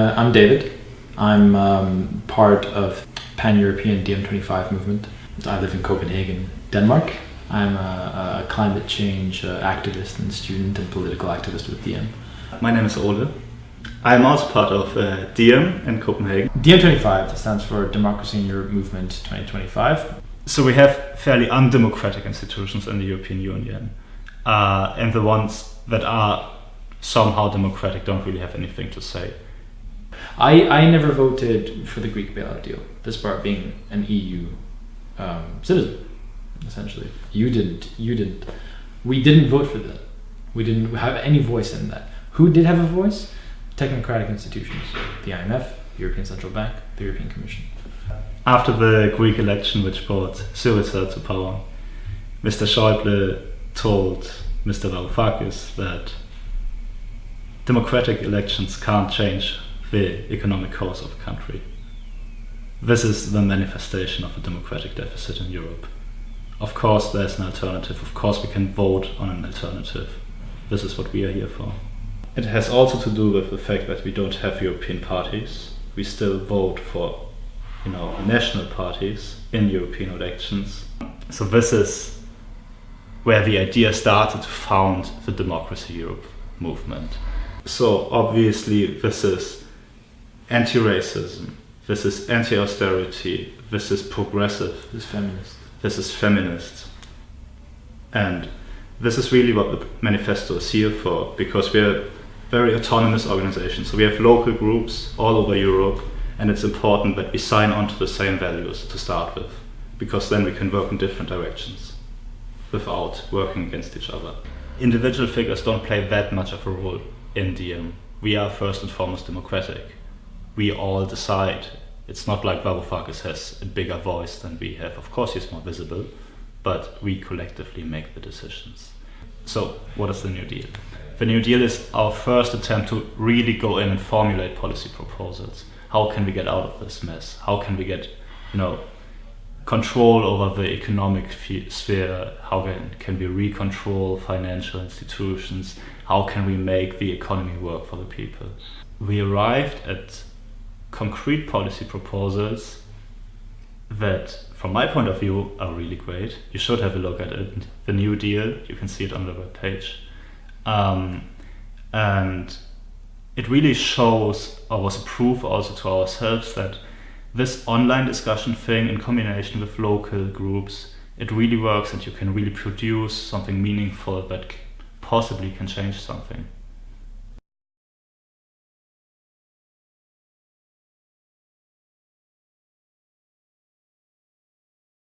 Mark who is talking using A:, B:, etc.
A: Uh, I'm David. I'm um, part of pan-European DiEM25 movement. I live in Copenhagen, Denmark. I'm a, a climate change uh, activist and student and political activist with DiEM.
B: My name is Ole. I'm also part of uh, DiEM in Copenhagen.
A: DiEM25 stands for Democracy in Europe Movement 2025.
B: So we have fairly undemocratic institutions in the European Union. Uh, and the ones that are somehow democratic don't really have anything to say.
A: I, I never voted for the Greek bailout deal, this part being an EU um, citizen, essentially. You didn't. You didn't. We didn't vote for that. We didn't have any voice in that. Who did have a voice? Technocratic institutions. The IMF, European Central Bank, the European Commission.
B: After the Greek election which brought Syriza to power, Mr. Schäuble told Mr. Varoufakis that democratic elections can't change the economic course of a country. This is the manifestation of a democratic deficit in Europe. Of course, there's an alternative. Of course, we can vote on an alternative. This is what we are here for. It has also to do with the fact that we don't have European parties. We still vote for, you know, national parties in European elections. So this is where the idea started to found the Democracy Europe movement. So obviously this is anti-racism, this is anti-austerity, this is progressive,
A: This is feminist.
B: this is feminist. And this is really what the manifesto is here for, because we're very autonomous organization. So we have local groups all over Europe, and it's important that we sign on to the same values to start with, because then we can work in different directions without working against each other. Individual figures don't play that much of a role in DiEM. We are first and foremost democratic. We all decide. It's not like Varoufakis has a bigger voice than we have. Of course, he's more visible, but we collectively make the decisions. So, what is the New Deal? The New Deal is our first attempt to really go in and formulate policy proposals. How can we get out of this mess? How can we get, you know, control over the economic sphere? How can, can we recontrol financial institutions? How can we make the economy work for the people? We arrived at concrete policy proposals that, from my point of view, are really great. You should have a look at it. The New Deal, you can see it on the web page. Um, and it really shows, or was a proof also to ourselves, that this online discussion thing in combination with local groups, it really works and you can really produce something meaningful that possibly can change something.